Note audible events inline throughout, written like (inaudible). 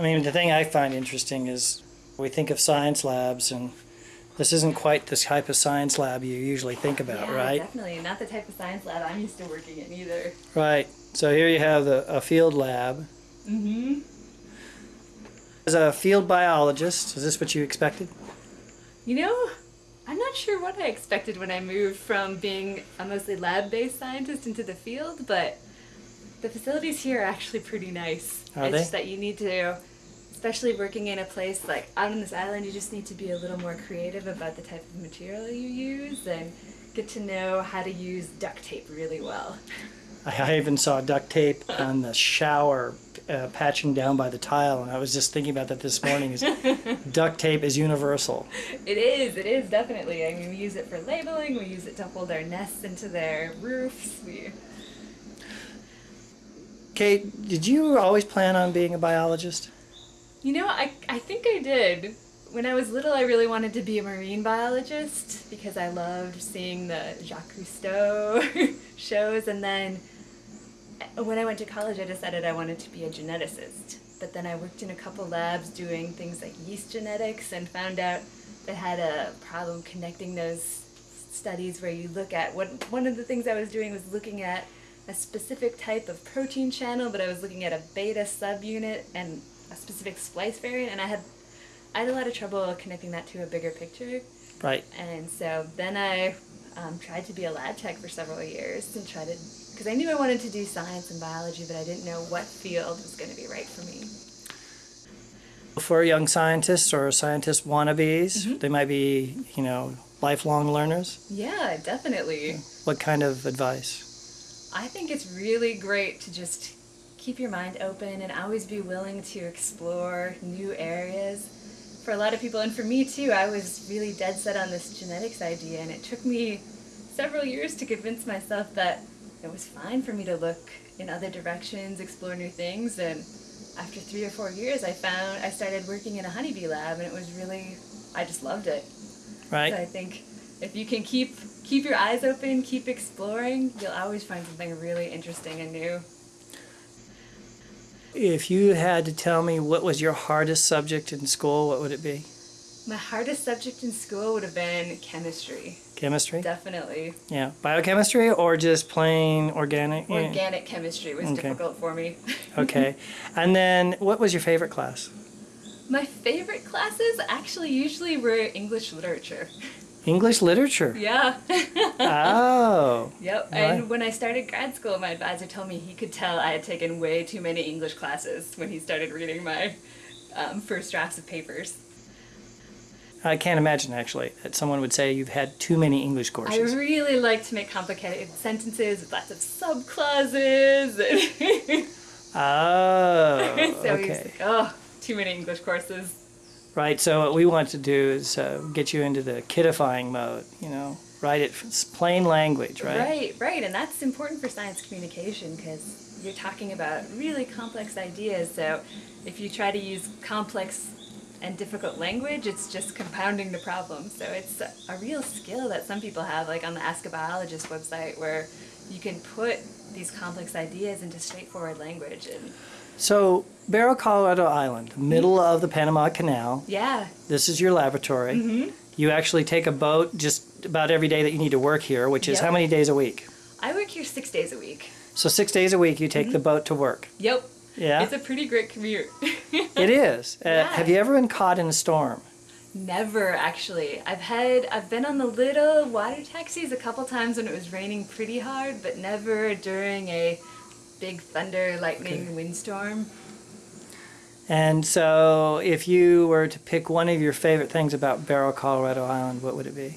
I mean, the thing I find interesting is we think of science labs, and this isn't quite the type of science lab you usually think about, yeah, right? definitely. Not the type of science lab I'm used to working in either. Right. So here you have the, a field lab. Mm-hmm. As a field biologist, is this what you expected? You know, I'm not sure what I expected when I moved from being a mostly lab-based scientist into the field, but the facilities here are actually pretty nice. Are it's they? just that you need to, especially working in a place like out on this island, you just need to be a little more creative about the type of material you use and get to know how to use duct tape really well. I even saw duct tape on the shower uh, patching down by the tile, and I was just thinking about that this morning. Is (laughs) duct tape is universal. It is, it is definitely. I mean, we use it for labeling, we use it to hold our nests into their roofs. We, Kate, did you always plan on being a biologist? You know, I, I think I did. When I was little, I really wanted to be a marine biologist because I loved seeing the Jacques Cousteau (laughs) shows. And then uh, when I went to college, I decided I wanted to be a geneticist. But then I worked in a couple labs doing things like yeast genetics and found out that had a problem connecting those studies where you look at what one of the things I was doing was looking at a specific type of protein channel, but I was looking at a beta subunit and a specific splice variant, and I had I had a lot of trouble connecting that to a bigger picture. Right. And so then I um, tried to be a lab tech for several years and tried to, because I knew I wanted to do science and biology, but I didn't know what field was going to be right for me. For young scientists or scientist wannabes, Mm-hmm. they might be, you know, lifelong learners. Yeah, definitely. What kind of advice? I think it's really great to just keep your mind open and always be willing to explore new areas. For a lot of people, and for me too, I was really dead set on this genetics idea, and it took me several years to convince myself that it was fine for me to look in other directions, explore new things, and after three or four years, I found I started working in a honeybee lab, and it was really, I just loved it. Right. So I think if you can keep keep your eyes open, keep exploring, you'll always find something really interesting and new. If you had to tell me what was your hardest subject in school, what would it be? My hardest subject in school would have been chemistry, Chemistry? definitely. Yeah. Biochemistry or just plain organic? Organic chemistry was Okay. difficult for me. Okay. (laughs) And then what was your favorite class? My favorite classes actually usually were English literature. (laughs) English literature. Yeah. (laughs) Oh. Yep. Right. And when I started grad school, my advisor told me he could tell I had taken way too many English classes when he started reading my um, first drafts of papers. I can't imagine actually that someone would say you've had too many English courses. I really like to make complicated sentences with lots of subclauses. And (laughs) Oh. (laughs) so okay. like, oh, too many English courses. Right. So what we want to do is uh, get you into the kidifying mode. You know, write it plain language, right? Right, right. And that's important for science communication because you're talking about really complex ideas. So if you try to use complex and difficult language, it's just compounding the problem. So it's a real skill that some people have, like on the Ask a Biologist website, where you can put these complex ideas into straightforward language. And So Barro, Colorado Island, middle of the Panama Canal. yeah, This is your laboratory. Mm-hmm. You actually take a boat just about every day that you need to work here, which is Yep. how many days a week? I work here six days a week. So six days a week you take the boat to work. Yep. Yeah, It's a pretty great commute. (laughs) it is. Uh, Yeah. Have you ever been caught in a storm? Never actually. I've had I've been on the little water taxis a couple times when it was raining pretty hard, but never during a big thunder, lightning, Okay. windstorm. And so, if you were to pick one of your favorite things about Barro, Colorado Island, what would it be?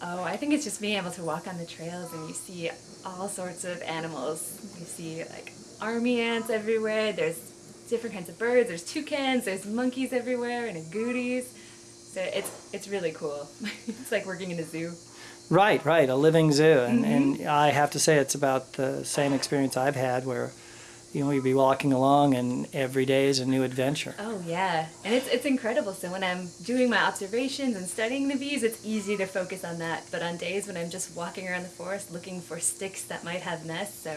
Oh, I think it's just being able to walk on the trails and you see all sorts of animals. You see like army ants everywhere. There's different kinds of birds. There's toucans. There's monkeys everywhere and agoutis. So it's it's really cool. (laughs) it's like working in a zoo. Right, right, a living zoo. And, Mm-hmm. and I have to say, it's about the same experience I've had where, you know, you'd be walking along and every day is a new adventure. Oh yeah, and it's it's incredible. So when I'm doing my observations and studying the bees, it's easy to focus on that. But on days when I'm just walking around the forest looking for sticks that might have nests, so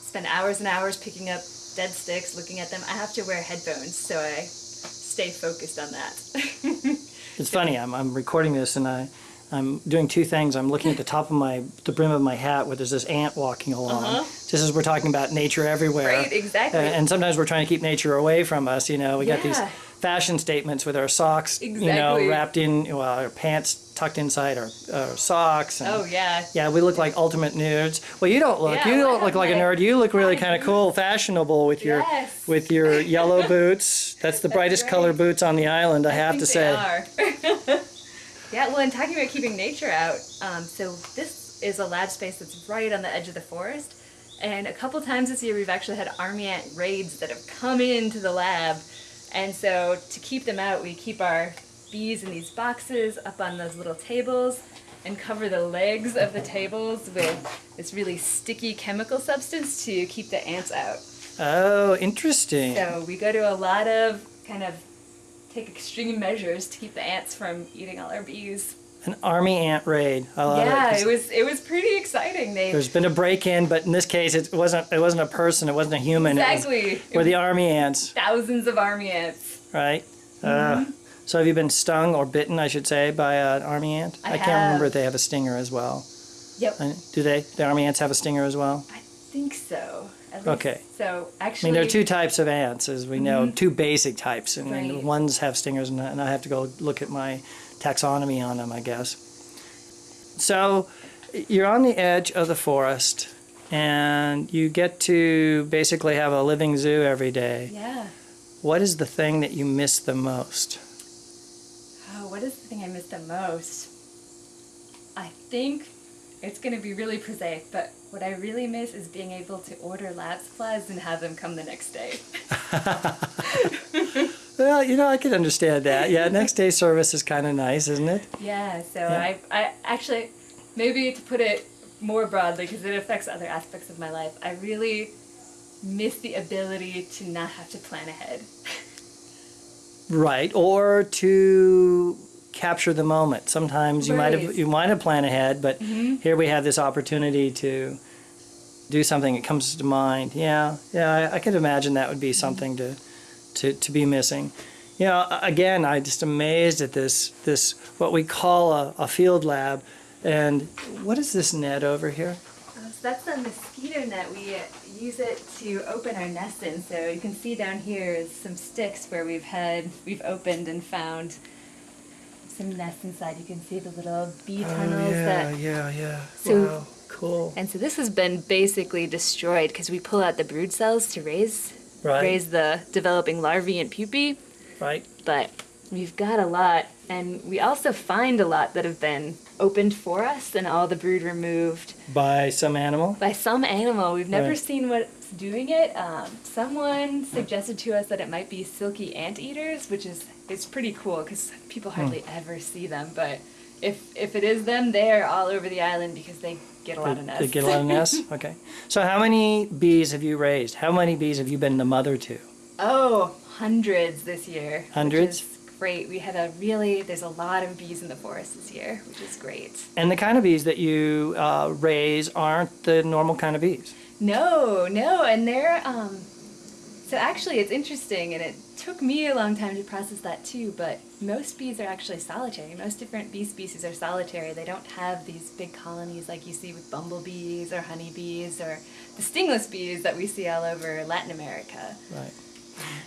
spend hours and hours picking up dead sticks, looking at them. I have to wear headphones so I stay focused on that. (laughs) It's funny. I'm, I'm recording this and I, I'm doing two things. I'm looking at the top of my the brim of my hat where there's this ant walking along. Uh-huh. Just as we're talking about nature everywhere. Right, exactly. And, and sometimes we're trying to keep nature away from us. You know, we got these fashion statements with our socks, you know, wrapped in, well, our pants tucked inside our, our socks. And, oh yeah. Yeah, we look like ultimate nerds. Well, you don't look. Yeah, you don't look have like a nerd. You look really kind of cool, fashionable with your Yes. with your yellow (laughs) boots. That's the That's brightest right. color boots on the island. I, have think to they say. (laughs) yeah, well, and talking about keeping nature out, um, so this is a lab space that's right on the edge of the forest. And a couple times this year, we've actually had army ant raids that have come into the lab. And so to keep them out, we keep our bees in these boxes up on those little tables and cover the legs of the tables with this really sticky chemical substance to keep the ants out. Oh, interesting. So we go to a lot of kind of take extreme measures to keep the ants from eating all our bees. An army ant raid. I love yeah, it. 'cause it was it was pretty exciting. They There's been a break-in, but in this case, it wasn't. It wasn't a person. It wasn't a human. It exactly were the army ants, thousands of army ants. right? Uh, Mm-hmm. so have you been stung or bitten, I should say, by an army ant? I can't remember if they have a stinger as well. Yep, Do they? The army ants have a stinger as well? I think so. Least- Okay. So actually, I mean, there are two types of ants, as we know, mm-hmm. two basic types, and. Right. ones have stingers, and, I- and I have to go look at my taxonomy on them, I guess. So, you're on the edge of the forest, and you get to basically have a living zoo every day. yeah. What is the thing that you miss the most? Oh, what is the thing I miss the most? I think it's gonna be really prosaic, but what I really miss is being able to order lab supplies and have them come the next day. (laughs) Well, you know, I could understand that. Yeah, next day service is kind of nice, isn't it? Yeah, so I, I actually, maybe to put it more broadly, because it affects other aspects of my life, I really miss the ability to not have to plan ahead. Right, or to capture the moment. Sometimes you might have you might have planned ahead, but here we have this opportunity to do something that comes to mind. Yeah, yeah, I, I could imagine that would be something to to to be missing. You know, again, I just amazed at this this what we call a, a field lab, and what is this net over here? Uh, so that's the mosquito net. We use it to open our nest in. So you can see down here is some sticks where we've had, we've opened and found some nests inside. You can see the little bee oh, tunnels that Oh, yeah, yeah. So- wow, cool. And so this has been basically destroyed because we pull out the brood cells to raise Right. raise the developing larvae and pupae, Right. but we've got a lot and we also find a lot that have been opened for us and all the brood removed By some animal. by some animal. We've never Right. seen what's doing it. Um, someone suggested to us that it might be silky anteaters, which is it's pretty cool because people hardly ever see them. But if if it is them, they're all over the island because they get a lot of They- nests. They get a lot of nests? (laughs) Okay. So how many bees have you raised? How many bees have you been the mother to? oh, hundreds this year. Hundreds? Great. We had a really there's a lot of bees in the forest this year, which is great. And the kind of bees that you uh, raise aren't the normal kind of bees. No, no, and they're um so actually it's interesting and it took me a long time to process that too, but most bees are actually solitary. Most different bee species are solitary. They don't have these big colonies like you see with bumblebees or honeybees or the stingless bees that we see all over Latin America. Right.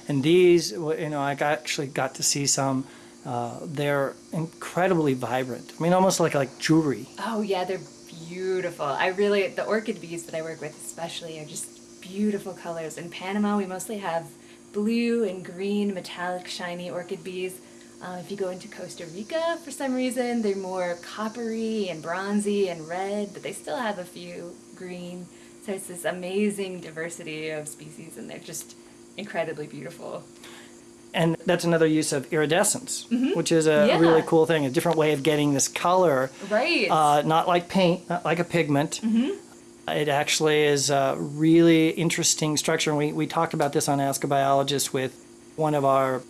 And these, you know, I got, actually got to see some. Uh, they're incredibly vibrant. I mean, almost like like jewelry. Oh yeah, they're beautiful. I really the orchid bees that I work with especially are just beautiful colors. In Panama, we mostly have blue and green metallic shiny orchid bees. Uh, if you go into Costa Rica, for some reason, they're more coppery and bronzy and red, but they still have a few green. So it's this amazing diversity of species, and they're just incredibly beautiful. And that's another use of iridescence, which is a. Yeah. really cool thing, a different way of getting this color. Right. Uh, not like paint, not like a pigment. Mm-hmm. It actually is a really interesting structure. And we, we talked about this on Ask a Biologist with one of our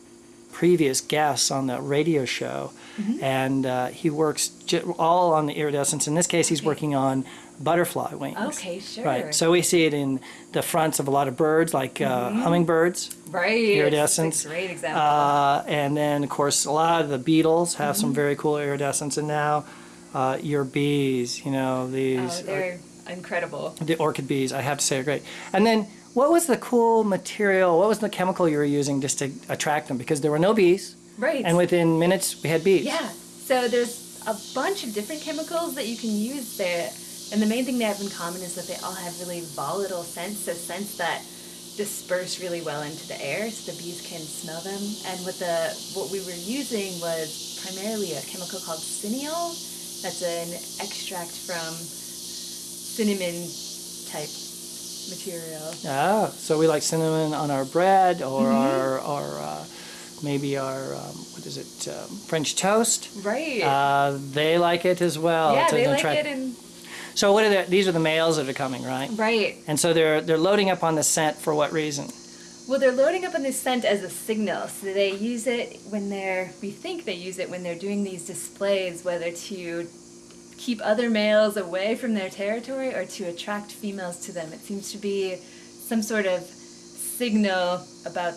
previous guests on the radio show. Mm-hmm. And uh, he works j- all on the iridescence. In this case, he's working on butterfly wings. Okay, sure. Right. So we see it in the fronts of a lot of birds, like uh, hummingbirds, right. iridescence. Great example. uh, and then of course a lot of the beetles have Mm-hmm. some very cool iridescence. And now uh, your bees, you know, oh, these they're incredible. the orchid bees, I have to say are great. And then what was the cool material? What was the chemical you were using just to attract them? Because there were no bees, Right. and within minutes we had bees. Yeah. So there's a bunch of different chemicals that you can use there. And the main thing they have in common is that they all have really volatile scents, so scents that disperse really well into the air so the bees can smell them. And what the what we were using was primarily a chemical called cineol. That's an extract from cinnamon type material. Ah, so we like cinnamon on our bread or Mm-hmm. our, our uh, maybe our, um, what is it, um, French toast. Right. Uh, they like it as well. yeah, they like it and So what are the, these are the males that are coming, right? right. And so they're they're loading up on the scent for what reason? Well, they're loading up on the scent as a signal. So they use it when they're, we think they use it when they're doing these displays, whether to keep other males away from their territory or to attract females to them. It seems to be some sort of signal about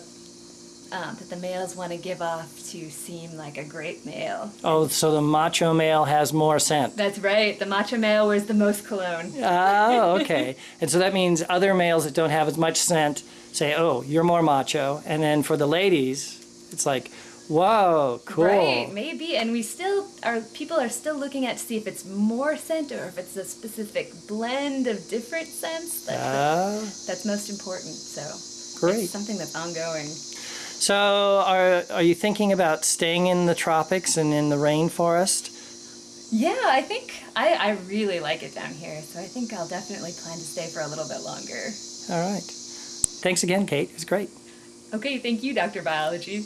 um, that the males want to give off to seem like a great male. Oh, so the macho male has more scent. That's right. The macho male wears the most cologne. Oh, (laughs) okay. and so that means other males that don't have as much scent say, "Oh, you're more macho." And then for the ladies, it's like, "Whoa, cool." Right, maybe, and we still are. People are still looking at to see if it's more scent or if it's a specific blend of different scents. That's Ah, that's most important. So great. it's something that's ongoing. So, are are you thinking about staying in the tropics and in the rainforest? Yeah, I think I, I really like it down here, so I think I'll definitely plan to stay for a little bit longer. All right. Thanks again, Kate. It's great. Okay, thank you, Dr. Biology.